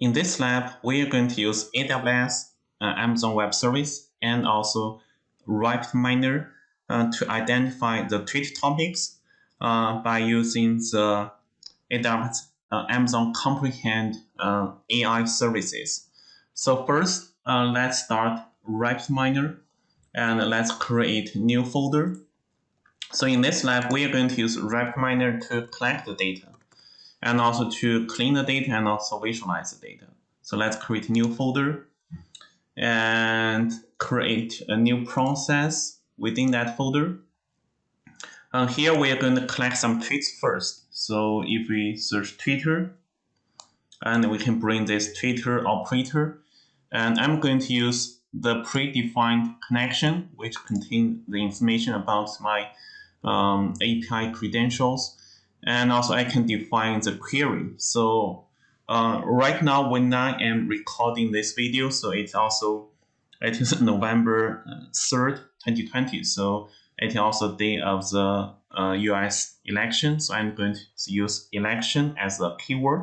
In this lab, we are going to use AWS, uh, Amazon Web Service, and also RapidMiner uh, to identify the tweet topics uh, by using the AWS uh, Amazon Comprehend uh, AI services. So first, uh, let's start RapidMiner and let's create new folder. So in this lab, we are going to use RapidMiner to collect the data and also to clean the data and also visualize the data. So let's create a new folder and create a new process within that folder. Uh, here we are going to collect some tweets first. So if we search Twitter, and we can bring this Twitter operator, and I'm going to use the predefined connection, which contain the information about my um, API credentials and also I can define the query. So uh, right now when I am recording this video, so it's also it is November 3rd, uh, 2020. So it is also day of the uh, US election. So I'm going to use election as a keyword.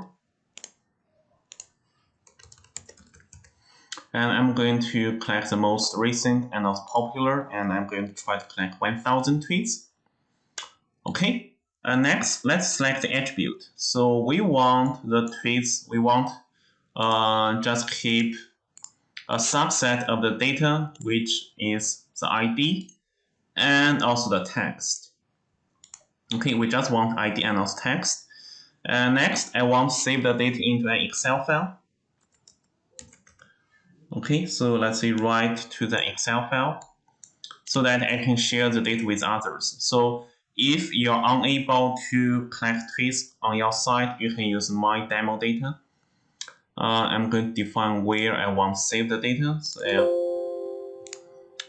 And I'm going to collect the most recent and most popular, and I'm going to try to collect 1000 tweets. Okay, uh, next, let's select the attribute. So we want the tweets, we want uh, just keep a subset of the data, which is the ID and also the text. Okay, we just want ID and also text. And next, I want to save the data into an Excel file. Okay, so let's say write to the Excel file so that I can share the data with others. So if you're unable to collect tweets on your site, you can use my demo data. Uh, I'm going to define where I want to save the data. So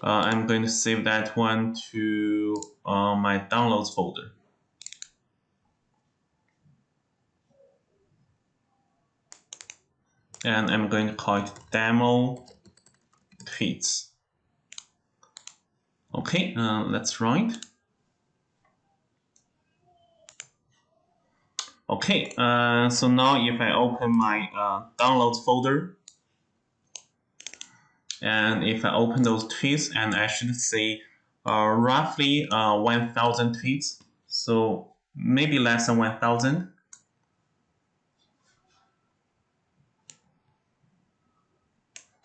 uh, I'm going to save that one to uh, my downloads folder. And I'm going to call it demo tweets. Okay, uh, let's write. Okay, uh, so now if I open my uh, downloads folder, and if I open those tweets, and I should see uh, roughly uh, 1,000 tweets, so maybe less than 1,000.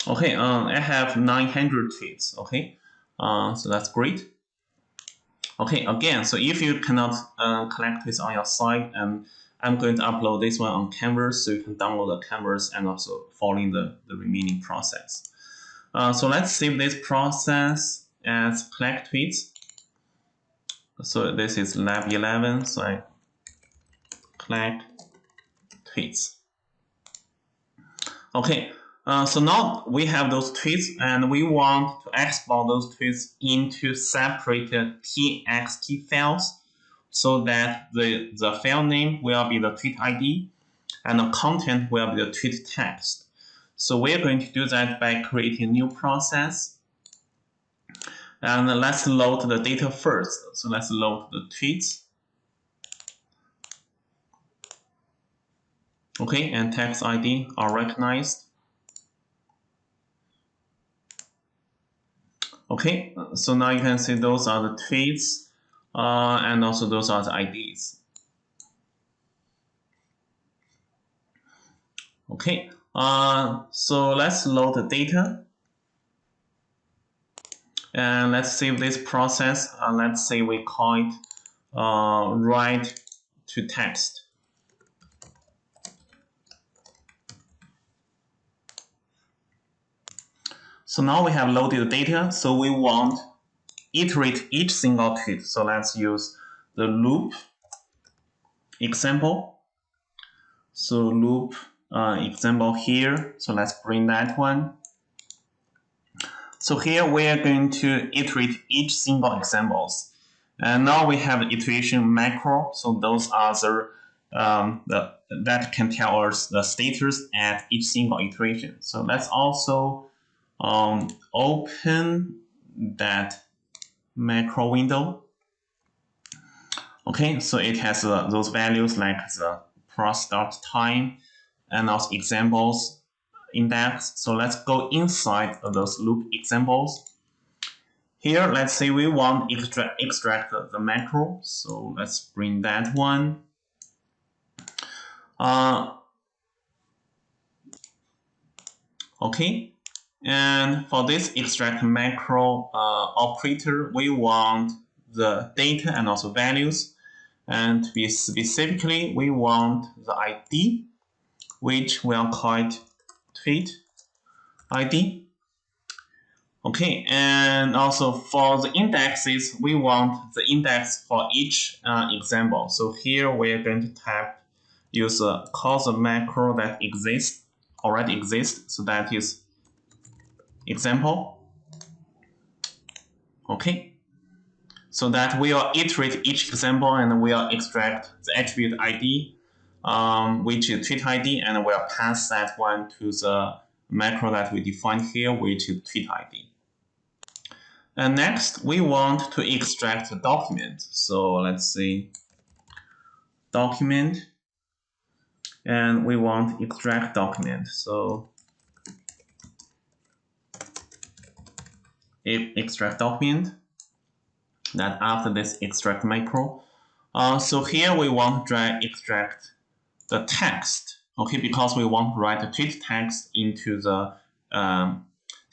Okay, uh, I have 900 tweets, okay, uh, so that's great. Okay, again, so if you cannot uh, collect tweets on your site and I'm going to upload this one on Canvas so you can download the Canvas and also following the, the remaining process. Uh, so let's save this process as collect tweets. So this is lab 11, so I collect tweets. Okay, uh, so now we have those tweets and we want to export those tweets into separated txt files so that the, the file name will be the tweet ID and the content will be the tweet text. So we're going to do that by creating a new process. And let's load the data first. So let's load the tweets. Okay, and text ID are recognized. Okay, so now you can see those are the tweets uh, and also those are the IDs. Okay, uh, so let's load the data. And let's save this process. Uh, let's say we call it uh, write to text. So now we have loaded the data. So we want iterate each single tweet. So let's use the loop example. So loop uh, example here. So let's bring that one. So here we are going to iterate each single examples. And now we have iteration macro. So those are the, um, the that can tell us the status at each single iteration. So let's also um, open that macro window. Okay, so it has uh, those values like the process start time and also examples index. So let's go inside of those loop examples. Here, let's say we want extract extract the macro. So let's bring that one. Uh, okay, and for this extract macro uh, operator, we want the data and also values. And to be specifically, we want the ID, which we'll call it tweet ID. Okay, and also for the indexes, we want the index for each uh, example. So here we're going to type use a cause a macro that exists already exists. So that is example. Okay, so that we'll iterate each example and we'll extract the attribute ID, um, which is tweet ID, and we'll pass that one to the macro that we defined here, which is tweet ID. And next, we want to extract the document. So let's see, document, and we want extract document. So extract document, that after this extract macro. Uh, so here we want to extract the text, okay, because we want to write the tweet text into the um,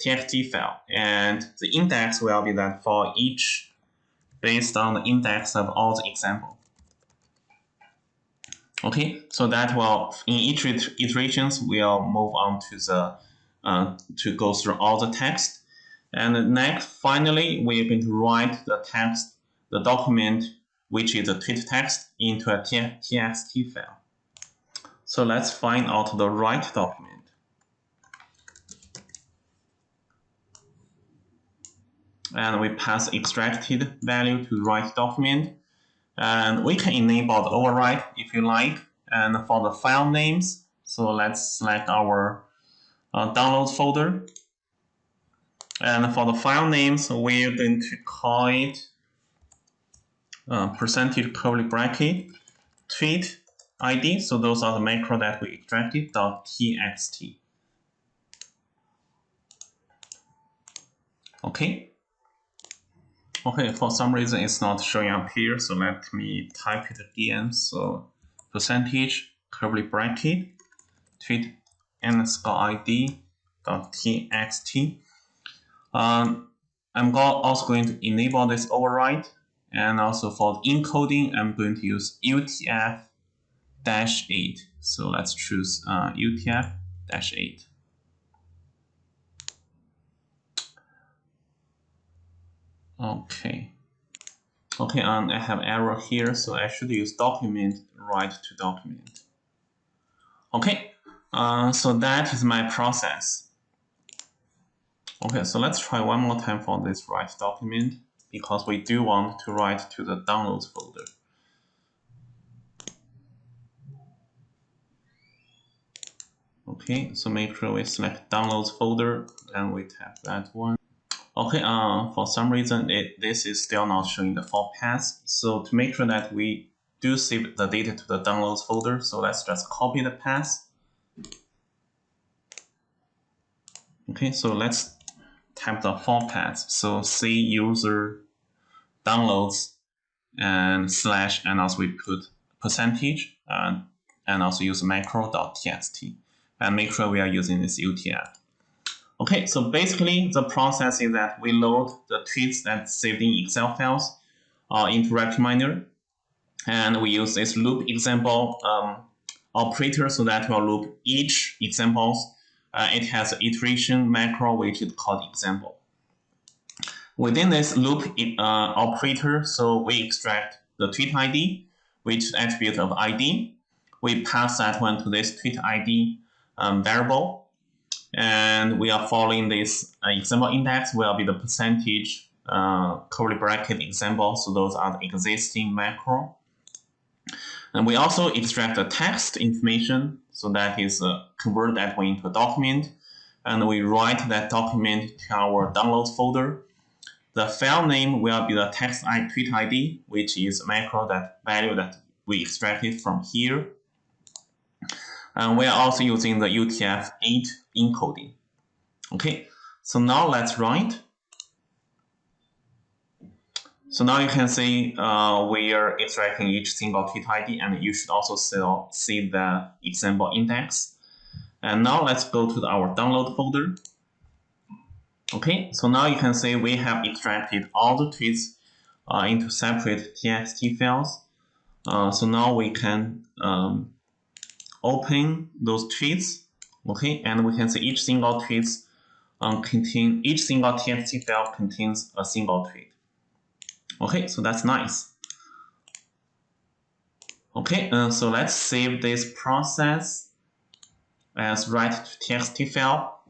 txt file, and the index will be that for each based on the index of all the example. Okay, so that will in each iterations we'll move on to the uh, to go through all the text, and next finally we are going to write the text, the document which is the tweet text into a txt file. So let's find out the write document. and we pass extracted value to write document. And we can enable the override if you like. And for the file names, so let's select our uh, downloads folder. And for the file names, we're going to call it uh, percentage curly bracket tweet ID. So those are the macro that we extracted dot .txt. Okay. Okay, for some reason it's not showing up here, so let me type it again. So percentage curly bracket tweet underscore ID dot txt. Um, I'm also going to enable this override, and also for encoding, I'm going to use UTF dash eight. So let's choose uh, UTF dash eight. Okay. Okay, and I have error here, so I should use document write to document. Okay, uh, so that is my process. Okay, so let's try one more time for this write document because we do want to write to the downloads folder. Okay, so make sure we select downloads folder and we tap that one. Okay, uh, for some reason, it, this is still not showing the fault path. So to make sure that we do save the data to the downloads folder, so let's just copy the path. Okay, so let's type the fault path. So C user downloads and slash, and also we put percentage, uh, and also use macro.txt, and make sure we are using this UTF. Okay, so basically the process is that we load the tweets that saved in Excel files uh, into RapidMiner, and we use this loop example um, operator so that will loop each examples. Uh, it has an iteration macro which is called example. Within this loop uh, operator, so we extract the tweet ID, which is attribute of ID. We pass that one to this tweet ID um, variable and we are following this uh, example index will be the percentage uh, curly bracket example. So those are the existing macro. And we also extract the text information. So that is uh, convert that one into a document. And we write that document to our downloads folder. The file name will be the text I tweet ID, which is macro that value that we extracted from here. And we are also using the UTF-8 encoding. Okay, so now let's write. So now you can see uh, we are extracting each single tweet ID and you should also see the example index. And now let's go to our download folder. Okay, so now you can see we have extracted all the tweets uh, into separate txt files. Uh, so now we can um, open those tweets, okay, and we can see each single tweets um, contain each single txt file contains a single tweet. Okay, so that's nice. Okay, uh, so let's save this process as write to txt file.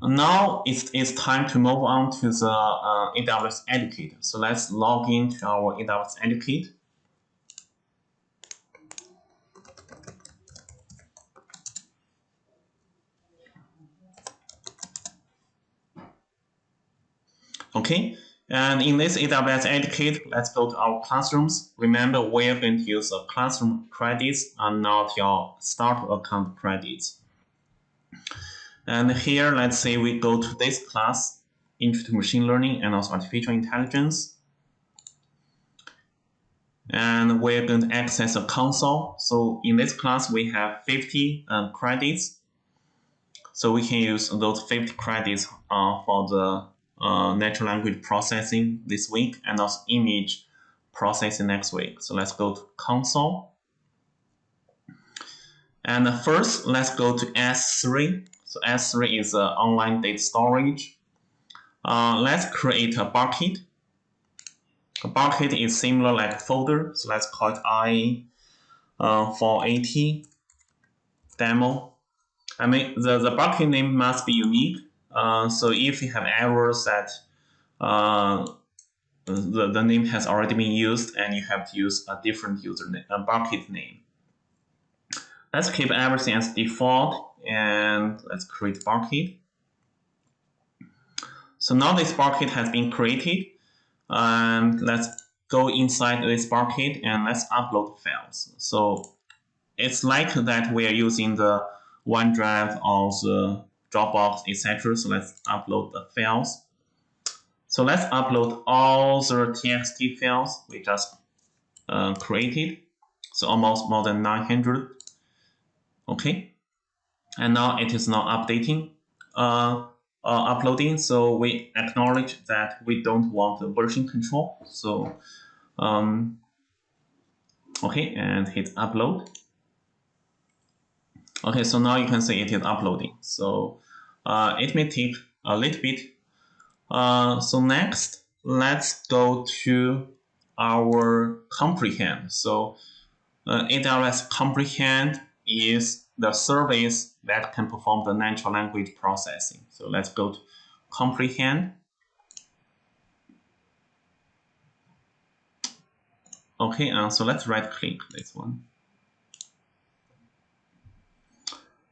Now it's, it's time to move on to the uh, AWS Educate. So let's log into our AWS Educate. Okay, and in this AWS Educate, let's go to our classrooms. Remember, we're going to use the classroom credits and not your start account credits. And here, let's say we go to this class, Intro to Machine Learning and also Artificial Intelligence. And we're going to access a console. So in this class, we have 50 uh, credits. So we can use those 50 credits uh, for the uh, natural language processing this week and also image processing next week. So let's go to console. And first, let's go to S3. So S3 is uh, online data storage. Uh, let's create a bucket. A bucket is similar like folder, so let's call it I uh, 480 demo. I mean, the, the bucket name must be unique. Uh, so if you have errors that uh, the, the name has already been used and you have to use a different user name, a bucket name. Let's keep everything as default and let's create bucket. So now this bucket has been created and let's go inside this bucket and let's upload files. So it's like that we are using the OneDrive or the Dropbox, etc. So let's upload the files. So let's upload all the TXT files we just uh, created. So almost more than 900. Okay and now it is not updating, uh, uh, uploading. So we acknowledge that we don't want the version control. So, um, okay, and hit upload. Okay, so now you can see it is uploading. So uh, it may take a little bit. Uh, so next, let's go to our comprehend. So uh, AWS comprehend is the service that can perform the natural language processing. So let's go to comprehend. Okay, uh, so let's right click this one.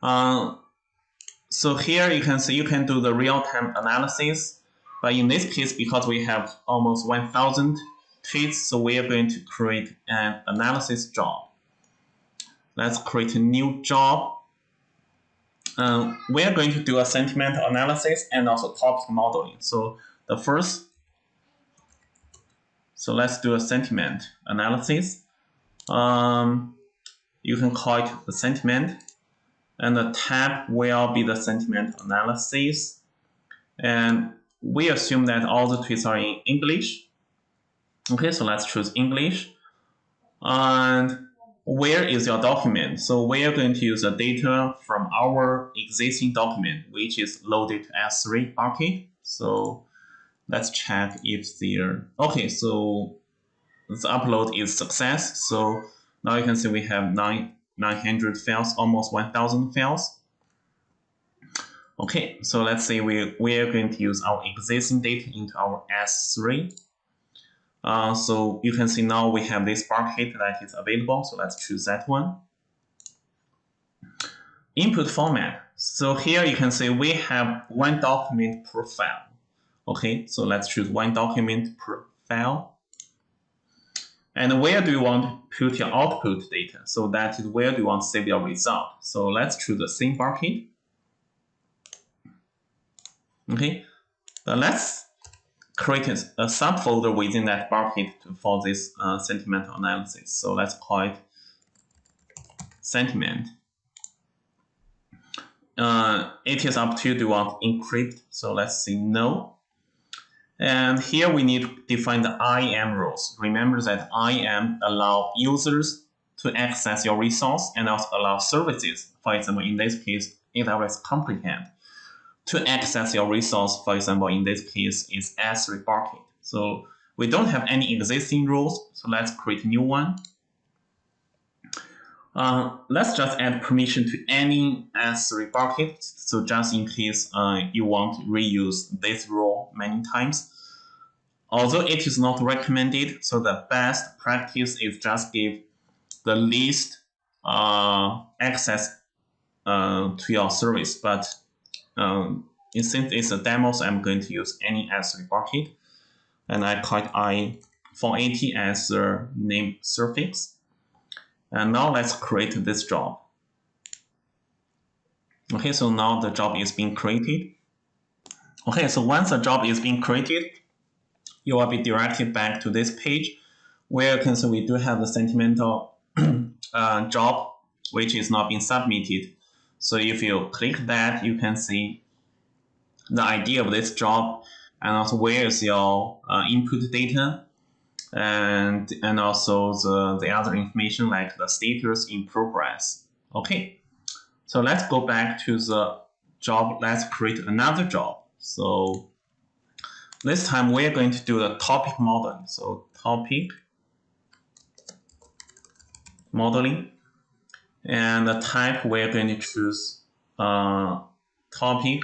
Uh, so here you can see you can do the real-time analysis, but in this case, because we have almost 1,000 tweets, so we are going to create an analysis job. Let's create a new job. Um, we are going to do a sentiment analysis and also topic modeling. So the first, so let's do a sentiment analysis. Um, you can call it the sentiment and the tab will be the sentiment analysis. And we assume that all the tweets are in English. Okay, so let's choose English. And where is your document? So we are going to use the data from our existing document, which is loaded to S3 bucket. So let's check if there, okay, so the upload is success. So now you can see we have nine, 900 files, almost 1000 files. Okay, so let's say we, we are going to use our existing data into our S3 uh, so you can see now we have this bucket that is available. So let's choose that one. Input format. So here you can see we have one document per file. Okay, so let's choose one document per file. And where do you want to put your output data? So that is where do you want to save your result. So let's choose the same bucket. Okay, uh, let's create a, subfolder within that bucket for this uh, sentiment analysis. So let's call it sentiment. Uh, it is up to you, do you want to encrypt? So let's say no. And here we need to define the IAM rules. Remember that IAM allow users to access your resource and also allow services, for example, in this case, AWS Comprehend, to access your resource, for example, in this case, is S3 bucket. So we don't have any existing rules, so let's create a new one. Uh, let's just add permission to any S3 bucket. So just in case uh, you want to reuse this rule many times. Although it is not recommended, so the best practice is just give the least uh, access uh, to your service. But um, since it's a demo, so I'm going to use any S3 bucket. And I call it I480 as the name suffix. And now let's create this job. Okay, so now the job is being created. Okay, so once the job is being created, you will be directed back to this page where you can see we do have the sentimental uh, job which is not being submitted. So if you click that, you can see the ID of this job and also where is your uh, input data and and also the, the other information like the status in progress. Okay, so let's go back to the job. Let's create another job. So this time we're going to do the topic modeling. So topic modeling and the type we're going to choose uh, topic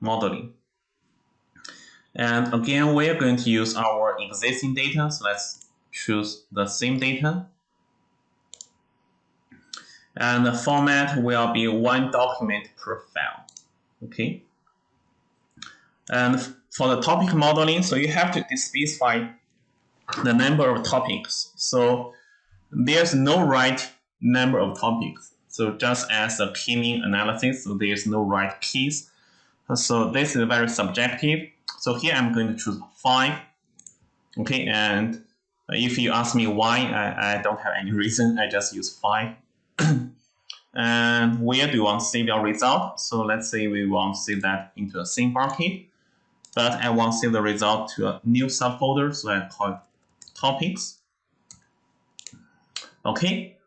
modeling. And again, we're going to use our existing data. So let's choose the same data. And the format will be one document per file. Okay. And for the topic modeling, so you have to specify the number of topics. So there's no right number of topics. So just as a keying analysis, so there's no right keys. So this is very subjective. So here I'm going to choose 5. Okay, and uh, if you ask me why, I, I don't have any reason. I just use 5. and where do you want to save your result? So let's say we want to save that into a same bucket. But I want to save the result to a new subfolder, so I call it topics. Okay,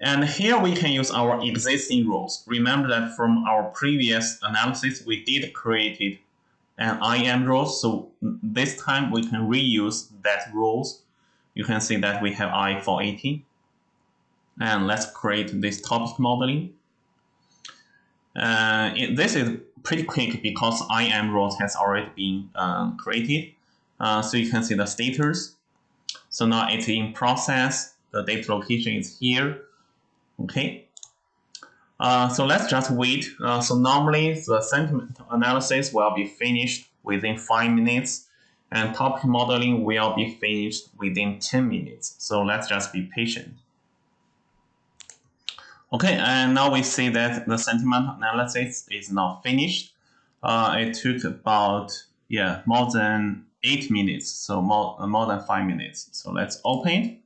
and here we can use our existing rules. Remember that from our previous analysis, we did create and IAM rules. So this time we can reuse that rules. You can see that we have I480. And let's create this topic modeling. Uh, it, this is pretty quick because IAM rules has already been um, created. Uh, so you can see the status. So now it's in process. The data location is here. Okay. Uh, so let's just wait. Uh, so normally the sentiment analysis will be finished within 5 minutes and topic modeling will be finished within 10 minutes. So let's just be patient. Okay, and now we see that the sentiment analysis is now finished. Uh, it took about yeah more than 8 minutes, so more, uh, more than 5 minutes. So let's open it.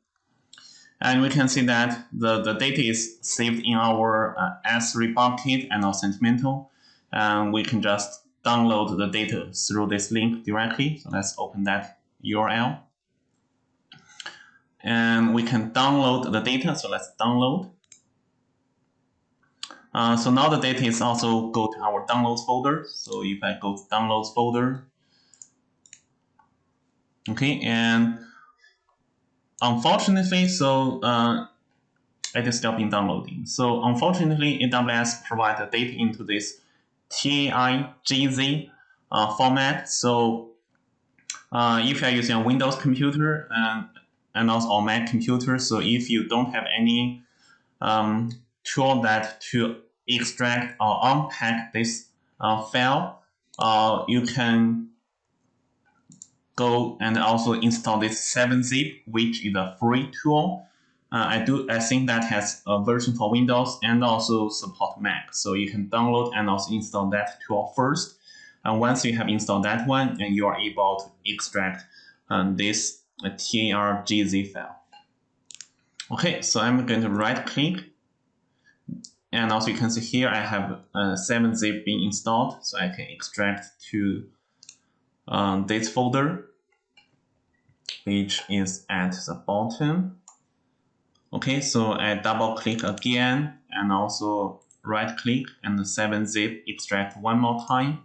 And we can see that the, the data is saved in our uh, S3 bucket and our Sentimental. And we can just download the data through this link directly. So let's open that URL. And we can download the data. So let's download. Uh, so now the data is also go to our downloads folder. So if I go to downloads folder, okay, and unfortunately, so uh, it is still being downloading. So unfortunately, AWS provides the data into this TARGZ uh, format. So uh, if you're using a Windows computer and, and also a Mac computer, so if you don't have any um, tool that to extract or unpack this uh, file, uh, you can go and also install this 7-zip, which is a free tool. Uh, I do. I think that has a version for Windows and also support Mac. So you can download and also install that tool first. And once you have installed that one, and you are able to extract um, this uh, TARGZ file. Okay, so I'm going to right click. And also you can see here I have a 7-zip being installed, so I can extract to um, this folder, which is at the bottom. Okay, so I double click again and also right click and the 7-zip extract one more time.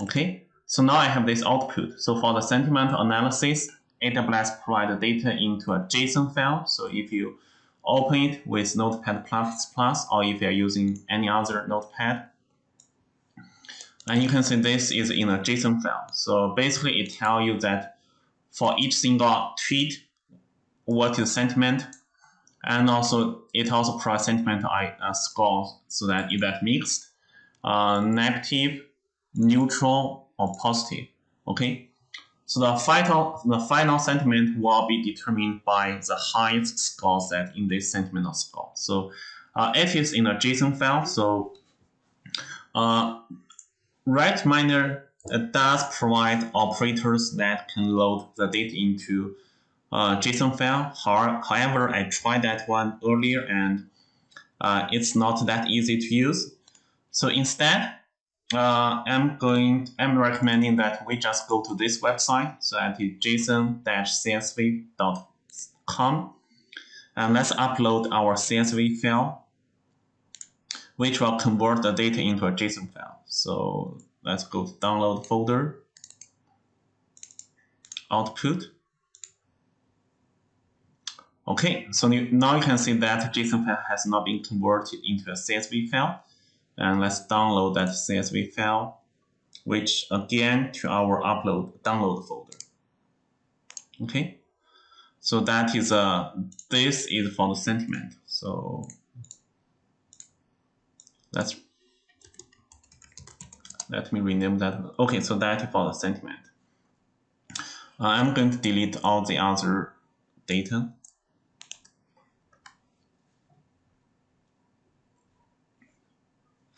Okay, so now I have this output. So for the sentiment analysis, AWS provides the data into a JSON file. So if you open it with Notepad++ Plus or if you're using any other Notepad, and you can see this is in a JSON file. So basically it tells you that for each single tweet, what is sentiment, and also it also provides sentiment uh, score so that that is that mixed, uh, negative, neutral, or positive. Okay, so the final the final sentiment will be determined by the highest score set in this sentiment score. So uh, it is in a JSON file. So uh, RapidMiner uh, does provide operators that can load the data into uh, JSON file. However, I tried that one earlier and uh, it's not that easy to use. So instead, uh, I'm going. I'm recommending that we just go to this website. So at json-csv.com, and let's upload our CSV file, which will convert the data into a JSON file. So let's go to download folder, output. Okay, so now you can see that JSON file has not been converted into a CSV file. And let's download that CSV file, which again to our upload download folder. Okay, so that is uh this is for the sentiment. So let's let me rename that. Okay, so that is for the sentiment. Uh, I'm going to delete all the other data.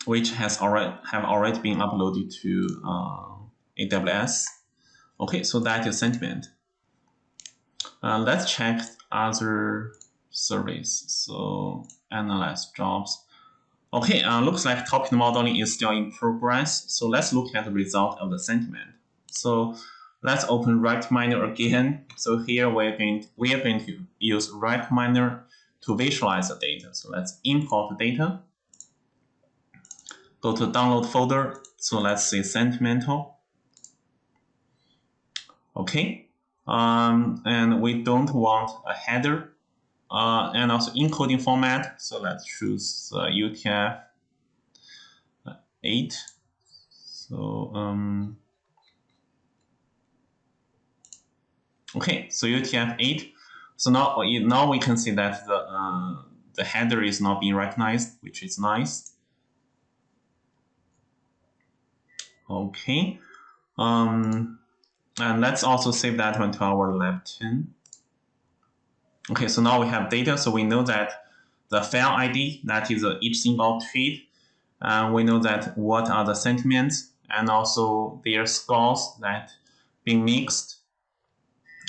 which has already have already been uploaded to uh, AWS. Okay, so that is sentiment. Uh, let's check other surveys. So analyze jobs. Okay, uh, looks like topic modeling is still in progress. So let's look at the result of the sentiment. So let's open RapidMiner again. So here we're going to, we are going to use RapidMiner to visualize the data. So let's import the data go to download folder. So let's say sentimental. Okay. Um, and we don't want a header uh, and also encoding format. So let's choose uh, UTF 8. So, um, okay, so UTF 8. So now, now we can see that the, uh, the header is not being recognized, which is nice. Okay. Um, and let's also save that one to our lab 10. Okay, so now we have data. So we know that the file ID, that is uh, each single tweet. And we know that what are the sentiments and also their scores that being mixed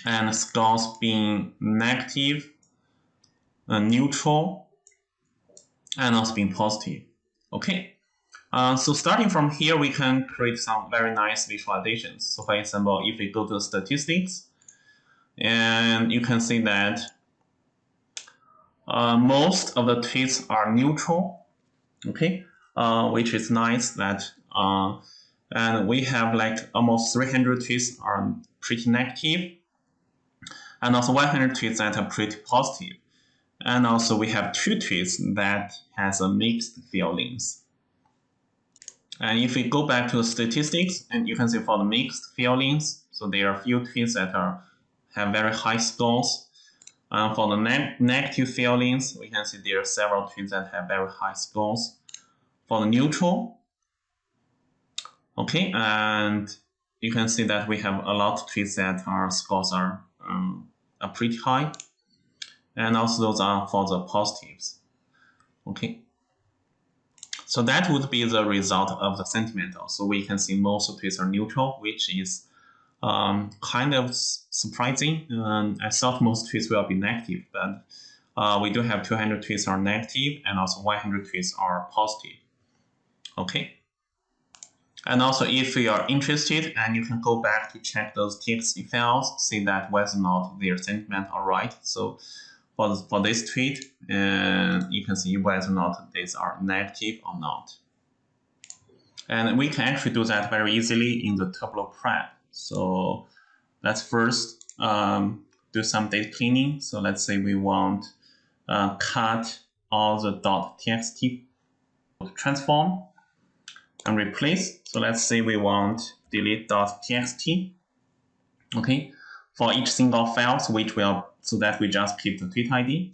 and scores being negative, uh, neutral, and also being positive. Okay, uh, so starting from here, we can create some very nice visualizations. So for example, if we go to statistics, and you can see that uh, most of the tweets are neutral, okay, uh, which is nice that, uh, and we have like almost 300 tweets are pretty negative, and also 100 tweets that are pretty positive. And also we have two tweets that has a mixed feelings. And if we go back to the statistics, and you can see for the mixed feelings, so there are a few tweets that are have very high scores. For the ne negative feelings, we can see there are several tweets that have very high scores. For the neutral, okay, and you can see that we have a lot of tweets that our scores are, um, are pretty high. And also those are for the positives. Okay. So that would be the result of the sentimental. So we can see most tweets are neutral, which is um, kind of surprising. Um, I thought most tweets will be negative, but uh, we do have 200 tweets are negative and also 100 tweets are positive. Okay. And also if you are interested and you can go back to check those TXT files, see that whether or not their sentiment are right. So for, for this tweet, uh, you can see whether or not these are negative or not. And we can actually do that very easily in the Tableau prep. So let's first um, do some data cleaning. So let's say we want uh, cut all the .txt transform and replace. So let's say we want delete .txt. Okay, for each single file, so which will so that we just keep the tweet ID.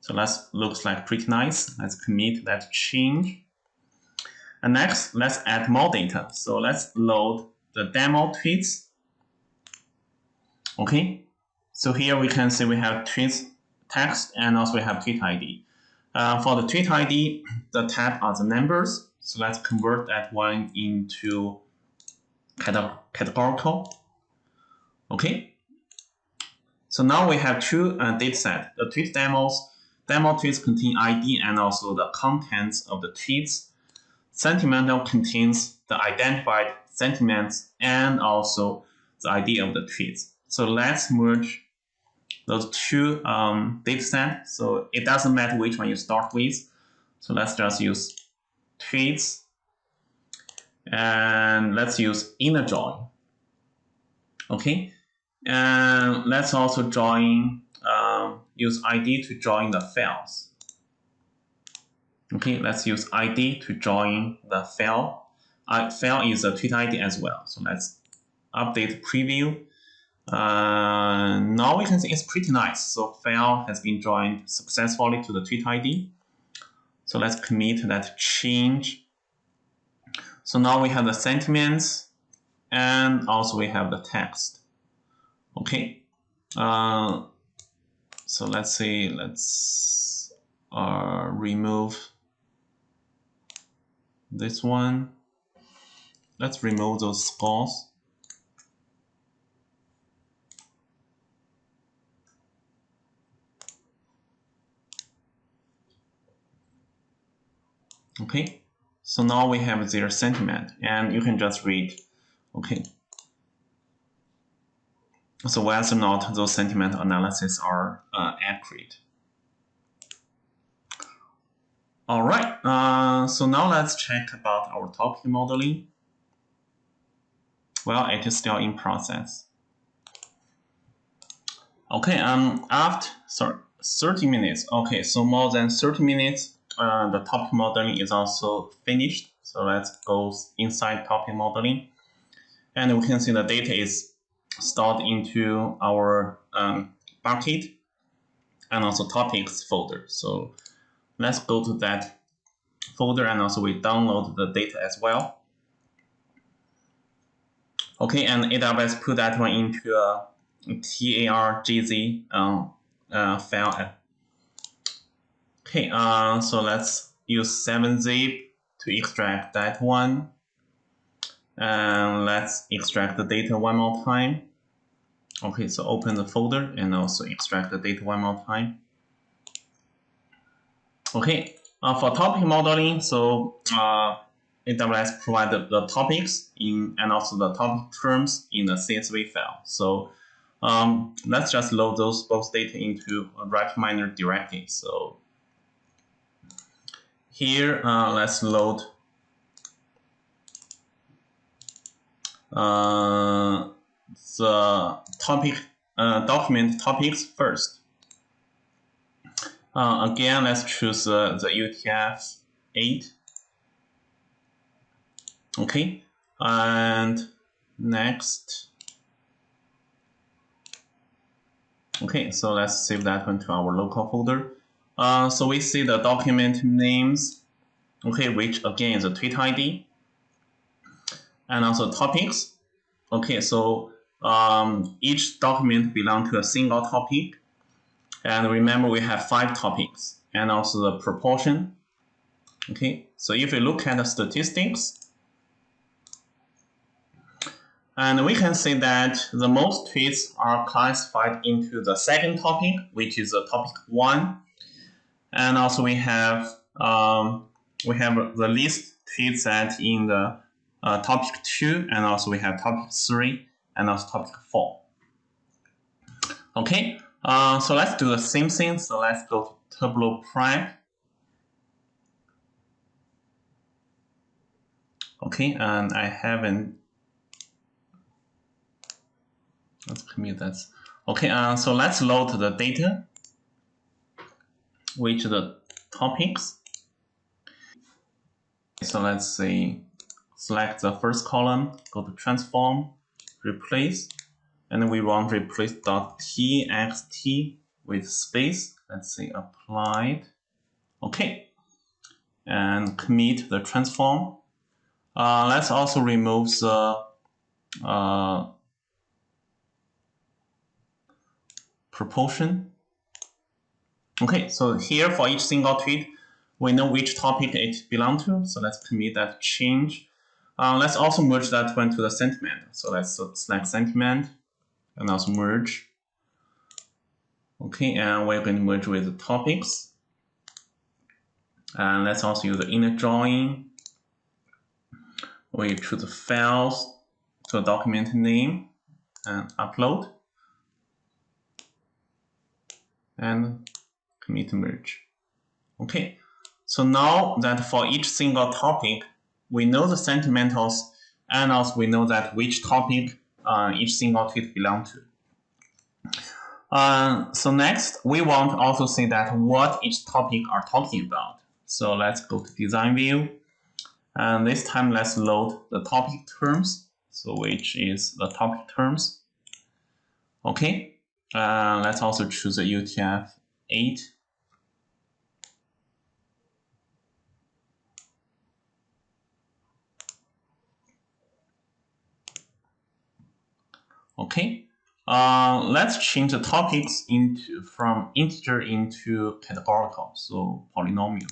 So that looks like pretty nice. Let's commit that change. And next, let's add more data. So let's load the demo tweets. Okay, so here we can see we have tweets text and also we have tweet ID. Uh, for the tweet ID, the tab are the numbers. So let's convert that one into categorical. Okay. So now we have two uh, data set. The tweet demos, demo tweets contain ID and also the contents of the tweets. Sentimental contains the identified sentiments and also the ID of the tweets. So let's merge those two um, data sets. So it doesn't matter which one you start with. So let's just use tweets. And let's use inner join. Okay. And let's also join, um, use ID to join the files. Okay, let's use ID to join the file. Uh, file is a tweet ID as well. So let's update preview. Uh, now we can see it's pretty nice. So file has been joined successfully to the tweet ID. So let's commit that change. So now we have the sentiments and also we have the text. Okay. Uh, so let's see, let's uh, remove this one. Let's remove those scores. Okay, so now we have their sentiment and you can just read, okay. So whether or not those sentiment analysis are uh, accurate. All right, uh, so now let's check about our topic modeling. Well, it is still in process. Okay, um, after sorry, 30 minutes. Okay, so more than 30 minutes uh, the topic modeling is also finished. So let's go inside topic modeling. And we can see the data is stored into our um, bucket and also topics folder. So let's go to that folder and also we download the data as well. Okay, and AWS put that one into a TARGZ um, uh, file Okay, uh, so let's use 7zip to extract that one. And let's extract the data one more time. Okay, so open the folder and also extract the data one more time. Okay, uh, for topic modeling, so uh, AWS provided the topics in and also the topic terms in the CSV file. So um, let's just load those both data into a RapidMiner directly. So here, uh, let's load uh, the topic uh, document topics first. Uh, again, let's choose the UTF-8. Okay, and next. Okay, so let's save that one to our local folder. Uh, so we see the document names, okay, which again is a tweet ID, and also topics. Okay, so um, each document belongs to a single topic. And remember, we have five topics and also the proportion. Okay, so if we look at the statistics, and we can see that the most tweets are classified into the second topic, which is the topic one. And also we have um, we have the least tweets that in the uh, topic two, and also we have topic three, and also topic four. Okay, uh, so let's do the same thing. So let's go to Turbo Prep. Okay, and I haven't Let's commit that. Okay, uh, so let's load the data, which the topics. So let's say select the first column, go to transform, replace, and we want replace dot txt with space. Let's say applied. Okay, and commit the transform. Uh, let's also remove the uh, proportion. Okay, so here for each single tweet, we know which topic it belongs to. So let's commit that change. Uh, let's also merge that one to the sentiment. So let's select sentiment and also merge. Okay, and we're going to merge with the topics. And let's also use the inner join. We choose the files to document name and upload and commit merge. Okay, so now that for each single topic, we know the sentimentals and also we know that which topic uh, each single tweet belong to. Uh, so next, we want also see that what each topic are talking about. So let's go to design view. And this time let's load the topic terms. So which is the topic terms. Okay, uh, let's also choose a UTF-8. Okay, uh, let's change the topics into from integer into categorical, so polynomial.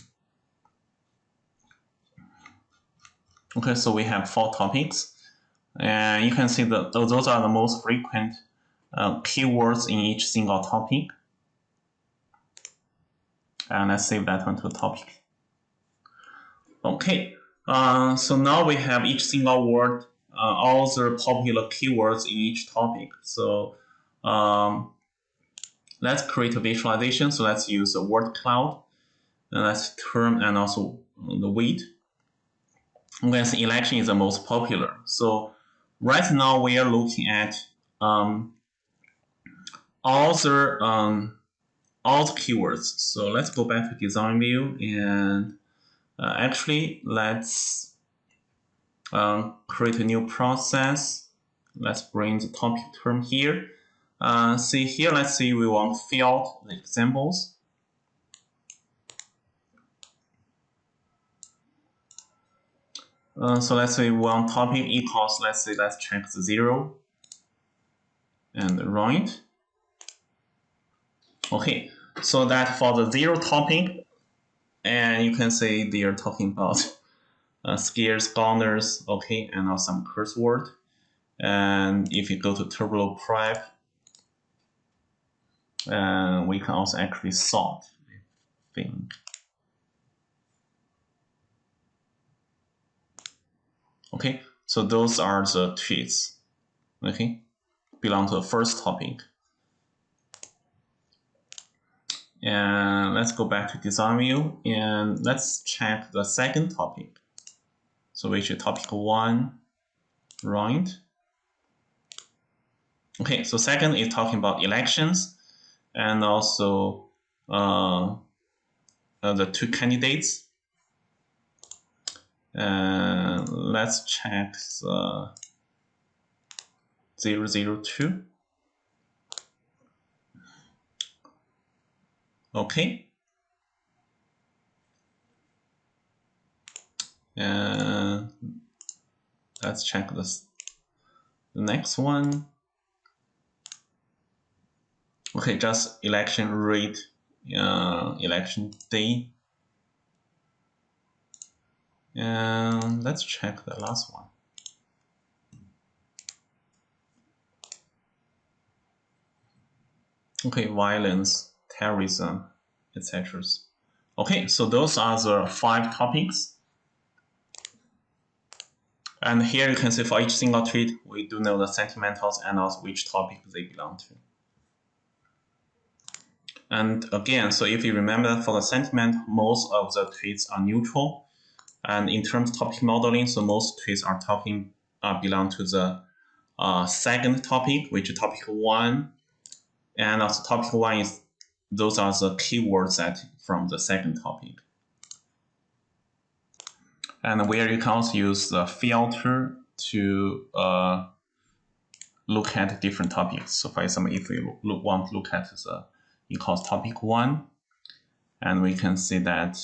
Okay, so we have four topics, and you can see that those are the most frequent uh, keywords in each single topic. And let's save that one to topic. Okay, uh, so now we have each single word, uh, all the popular keywords in each topic. So um, let's create a visualization. So let's use a word cloud. And let's term and also the weight. Okay, so election is the most popular. So right now we are looking at um, all the um, all the keywords. So let's go back to design view and uh, actually let's um, create a new process. Let's bring the topic term here. Uh, see here, let's see we want filter examples. Uh, so let's say one topic equals, let's say, let's check the zero and run it. Okay, so that for the zero topic, and you can say they are talking about uh, skiers, goners, okay, and also some curse word. And if you go to Turbo Prep, uh, we can also actually sort, thing. Okay, so those are the tweets, okay, belong to the first topic. And let's go back to design view and let's check the second topic. So which is topic one, right? Okay, so second is talking about elections and also uh, uh, the two candidates. And let's check the 002. Okay. And let's check this the next one. Okay, just election rate, uh, election day. And let's check the last one. Okay, violence, terrorism, etc. Okay, so those are the five topics. And here you can see for each single tweet, we do know the sentimentals and also which topic they belong to. And again, so if you remember for the sentiment, most of the tweets are neutral. And in terms of topic modeling, so most tweets are talking uh, belong to the uh, second topic, which is topic one. And also topic one is those are the keywords that from the second topic. And where you can also use the filter to uh, look at different topics. So for example, if we look, want to look at the equals topic one, and we can see that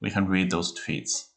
we can read those tweets.